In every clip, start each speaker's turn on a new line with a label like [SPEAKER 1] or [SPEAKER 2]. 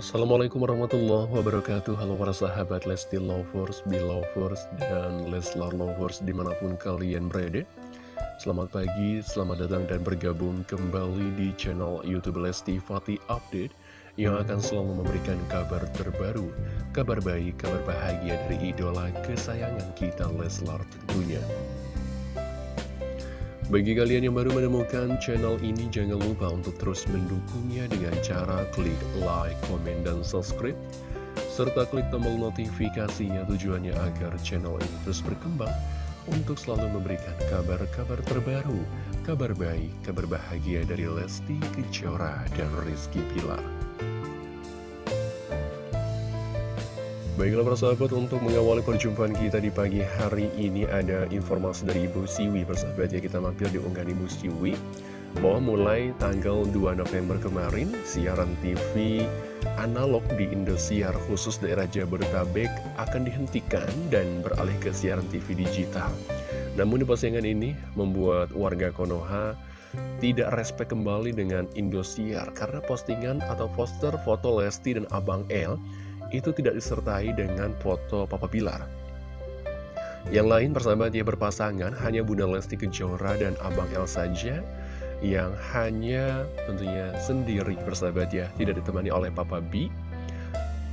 [SPEAKER 1] Assalamualaikum warahmatullahi wabarakatuh. Halo para sahabat Lesti Lovers, Belovers, dan Leslar Lovers di mana pun kalian berada. Selamat pagi, selamat datang dan bergabung kembali di channel Youtube Lesti Fatih Update Yang akan selalu memberikan kabar terbaru, kabar baik, kabar bahagia dari idola kesayangan kita Leslar tentunya bagi kalian yang baru menemukan channel ini, jangan lupa untuk terus mendukungnya dengan cara klik like, komen, dan subscribe. Serta klik tombol notifikasinya tujuannya agar channel ini terus berkembang untuk selalu memberikan kabar-kabar terbaru, kabar baik, kabar bahagia dari Lesti Kejora dan Rizky Pilar. Baiklah para sahabat untuk mengawali perjumpaan kita di pagi hari ini ada informasi dari Ibu Siwi Persahabat. Ya kita mampir di unggahan Ibu Siwi. Bahwa mulai tanggal 2 November kemarin siaran TV analog di Indosiar khusus daerah Jabodetabek akan dihentikan dan beralih ke siaran TV digital. Namun di postingan ini membuat warga Konoha tidak respect kembali dengan Indosiar karena postingan atau poster foto Lesti dan Abang L itu tidak disertai dengan foto Papa Bilar. Yang lain persahabat dia berpasangan hanya Bunda Lesti Kejora dan Abang El saja yang hanya tentunya sendiri persahabat ya, tidak ditemani oleh Papa B.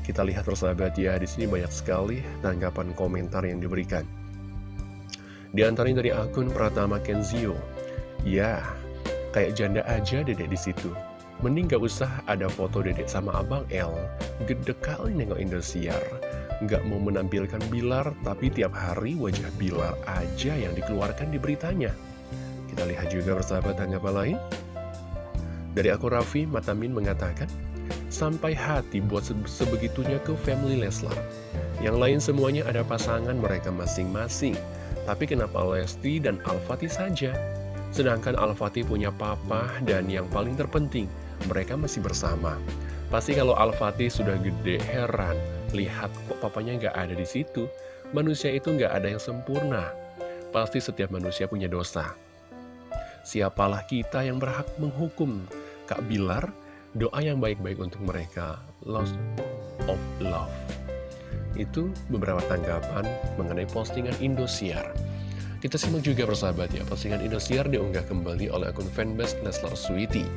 [SPEAKER 1] Kita lihat persahabat ya, di sini banyak sekali tanggapan komentar yang diberikan. Di antaranya dari akun Pratama Kenzio. Ya, kayak janda aja dedek di situ. Mending gak usah ada foto dedek sama abang L Gede kali nengok Indosiar. Gak mau menampilkan Bilar Tapi tiap hari wajah Bilar aja yang dikeluarkan di beritanya. Kita lihat juga persahabat tanggapan lain. Dari aku Raffi Matamin mengatakan Sampai hati buat sebegitunya ke family Leslar. Yang lain semuanya ada pasangan mereka masing-masing. Tapi kenapa Lesti dan Al-Fatih saja? Sedangkan Al-Fatih punya papa dan yang paling terpenting mereka masih bersama. Pasti kalau Al-Fatih sudah gede, heran, lihat kok papanya nggak ada di situ. Manusia itu nggak ada yang sempurna. Pasti setiap manusia punya dosa. Siapalah kita yang berhak menghukum Kak Bilar, doa yang baik-baik untuk mereka, lost of love. Itu beberapa tanggapan mengenai postingan Indosiar. Kita simak juga persahabat ya, postingan Indosiar diunggah kembali oleh akun fanbase Leslar Sweetie.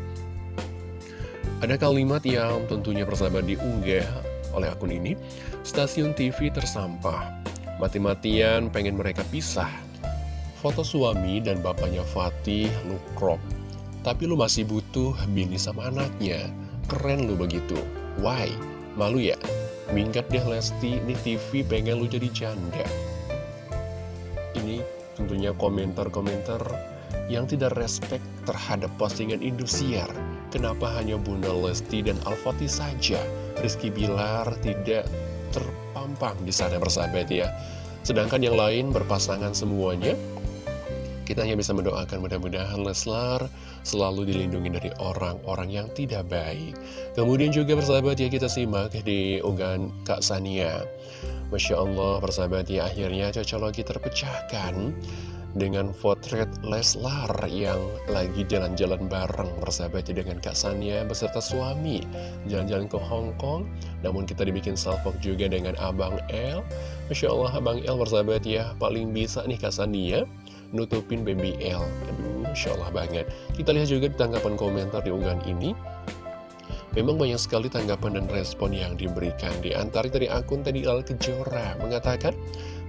[SPEAKER 1] Ada kalimat yang tentunya persahabat diunggah oleh akun ini, stasiun TV tersampah, mati-matian pengen mereka pisah. Foto suami dan bapaknya Fatih lu crop, tapi lu masih butuh bini sama anaknya, keren lu begitu. Why? Malu ya? Minggat deh Lesti, ini TV pengen lu jadi janda. Ini tentunya komentar-komentar yang tidak respect terhadap postingan Indosiar Kenapa hanya Bunda Lesti dan Al-Fatih saja? Rizky Bilar tidak terpampang di sana bersahabat ya. Sedangkan yang lain berpasangan semuanya. Kita hanya bisa mendoakan mudah-mudahan Leslar selalu dilindungi dari orang-orang yang tidak baik. Kemudian juga bersahabat ya kita simak di unggahan Kak Sania. Masya Allah bersahabat ya akhirnya cocok terpecahkan dengan potret Leslar yang lagi jalan-jalan bareng bersahabatnya dengan Kak Sania beserta suami jalan-jalan ke Hong Kong. Namun kita dibikin salvok juga dengan Abang L Masya Allah Abang L bersahabat ya paling bisa nih Kak Sania nutupin baby L aduh Masya Allah banget. Kita lihat juga tanggapan komentar di unggahan ini. Memang banyak sekali tanggapan dan respon yang diberikan. Di antara dari akun tadi Al Kejora mengatakan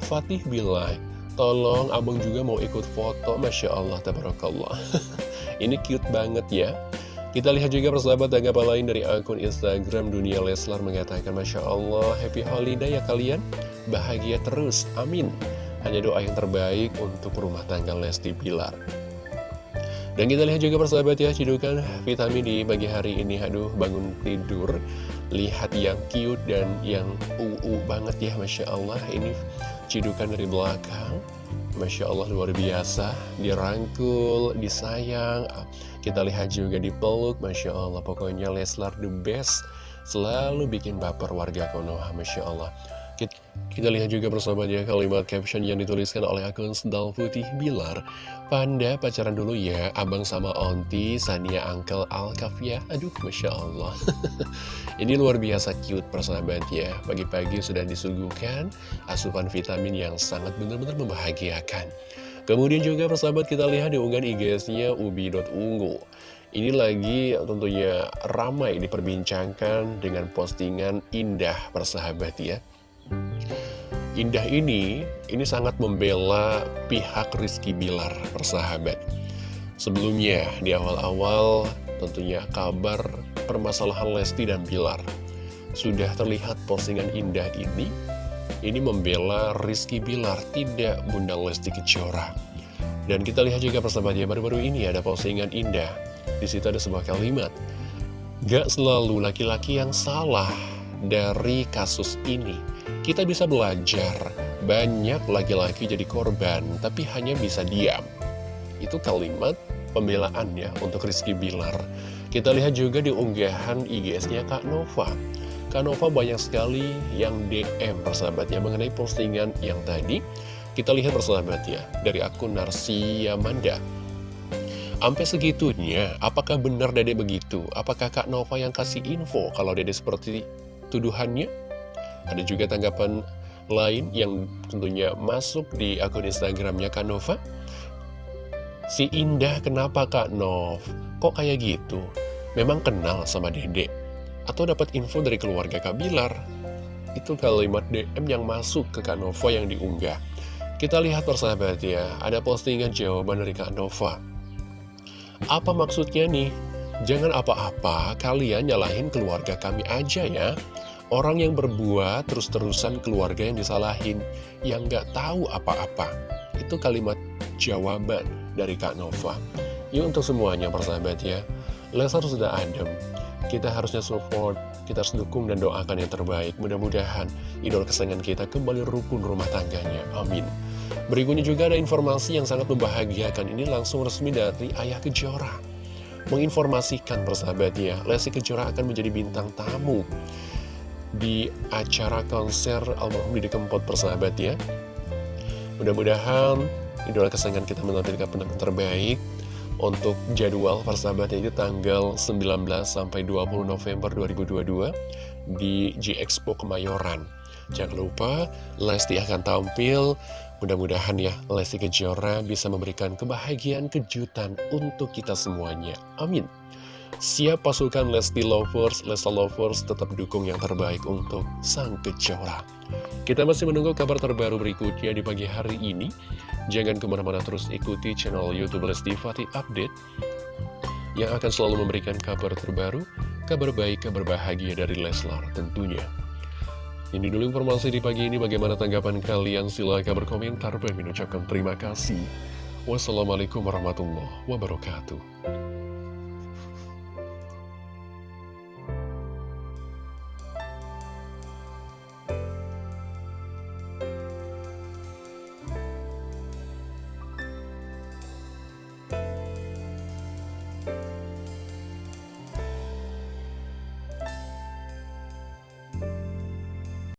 [SPEAKER 1] Fatih bilang Tolong abang juga mau ikut foto Masya Allah, tabarakallah. Ini cute banget ya. Kita lihat juga persahabat tanggapan lain dari akun Instagram Dunia Leslar mengatakan Masya Allah, happy holiday ya kalian. Bahagia terus, amin. Hanya doa yang terbaik untuk rumah tangga Lesti Pilar dan kita lihat juga persahabat ya, cidukan vitamin di pagi hari ini, aduh bangun tidur, lihat yang cute dan yang uu banget ya, Masya Allah, ini cidukan dari belakang. Masya Allah luar biasa. Dirangkul, disayang. Kita lihat juga dipeluk Masya Allah pokoknya Leslar the best. Selalu bikin baper warga Konoha Masya Allah kita lihat juga persahabatnya kalimat caption yang dituliskan oleh akun Sendal Putih Bilar. Panda pacaran dulu ya, abang sama onti, Sania Uncle Alkaf ya Aduh, Masya Allah. Ini luar biasa cute persahabat ya. Pagi-pagi sudah disuguhkan asupan vitamin yang sangat benar-benar membahagiakan. Kemudian juga persahabat kita lihat di unggahan IG-nya ubi.ungu Ini lagi tentunya ramai diperbincangkan dengan postingan indah persahabat ya Indah ini, ini sangat membela pihak Rizky Bilar, persahabat. Sebelumnya, di awal-awal tentunya kabar permasalahan Lesti dan Bilar. Sudah terlihat postingan indah ini, ini membela Rizky Bilar, tidak Bunda Lesti Kejora. Dan kita lihat juga persahabatnya, baru-baru ini ada postingan indah. Di situ ada sebuah kalimat, Gak selalu laki-laki yang salah dari kasus ini kita bisa belajar, banyak laki-laki jadi korban, tapi hanya bisa diam. Itu kalimat pembelaannya untuk Rizky Bilar. Kita lihat juga di unggahan IGS-nya Kak Nova. Kak Nova banyak sekali yang DM persahabatnya mengenai postingan yang tadi. Kita lihat persahabatnya dari akun Narsi Yamanda. Sampai segitunya, apakah benar Dede begitu? Apakah Kak Nova yang kasih info kalau Dede seperti tuduhannya? Ada juga tanggapan lain yang tentunya masuk di akun Instagramnya Kak Nova. Si Indah kenapa Kak Nov? Kok kayak gitu? Memang kenal sama Dede? Atau dapat info dari keluarga Kak Bilar? Itu kalimat DM yang masuk ke Kak Nova yang diunggah. Kita lihat persahabat ya, ada postingan jawaban dari Kak Nova. Apa maksudnya nih? Jangan apa-apa, kalian nyalahin keluarga kami aja ya. Orang yang berbuat terus-terusan keluarga yang disalahin, yang gak tahu apa-apa. Itu kalimat jawaban dari Kak Nova. Yuk untuk semuanya persahabat ya, Lesar sudah adem. Kita harusnya support, kita harus dukung dan doakan yang terbaik. Mudah-mudahan idol kesayangan kita kembali rukun rumah tangganya. Amin. Berikutnya juga ada informasi yang sangat membahagiakan. Ini langsung resmi dari Ayah Kejora. Menginformasikan persahabatnya, Lesti Kejora akan menjadi bintang tamu di acara konser almarhum Didi Kempot persahabat ya. Mudah-mudahan idola kesayangan kita menampilkan penampilan terbaik untuk jadwal persahabat itu tanggal 19 sampai 20 November 2022 di G Expo Kemayoran. Jangan lupa Lesti akan tampil. Mudah-mudahan ya Lesti Kejora bisa memberikan kebahagiaan kejutan untuk kita semuanya. Amin. Siap pasukan Lesti Lovers, Lesta Lovers tetap dukung yang terbaik untuk Sang Kejora. Kita masih menunggu kabar terbaru berikutnya di pagi hari ini. Jangan ke mana-mana terus ikuti channel Youtube Lesti Fatih Update yang akan selalu memberikan kabar terbaru, kabar baik, kabar bahagia dari Leslar tentunya. Ini dulu informasi di pagi ini, bagaimana tanggapan kalian? Silahkan berkomentar dan mengucapkan terima kasih. Wassalamualaikum warahmatullahi wabarakatuh.